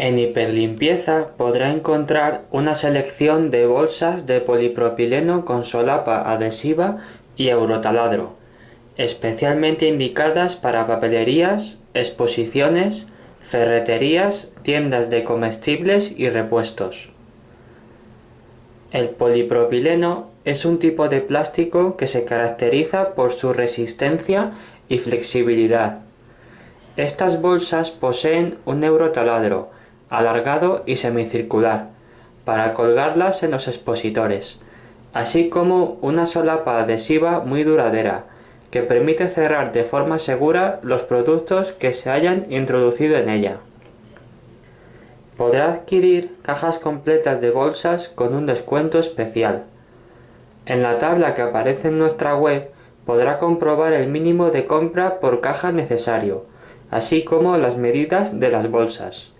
En Hiperlimpieza podrá encontrar una selección de bolsas de polipropileno con solapa adhesiva y eurotaladro, especialmente indicadas para papelerías, exposiciones, ferreterías, tiendas de comestibles y repuestos. El polipropileno es un tipo de plástico que se caracteriza por su resistencia y flexibilidad. Estas bolsas poseen un eurotaladro, alargado y semicircular, para colgarlas en los expositores, así como una solapa adhesiva muy duradera, que permite cerrar de forma segura los productos que se hayan introducido en ella. Podrá adquirir cajas completas de bolsas con un descuento especial. En la tabla que aparece en nuestra web podrá comprobar el mínimo de compra por caja necesario, así como las medidas de las bolsas.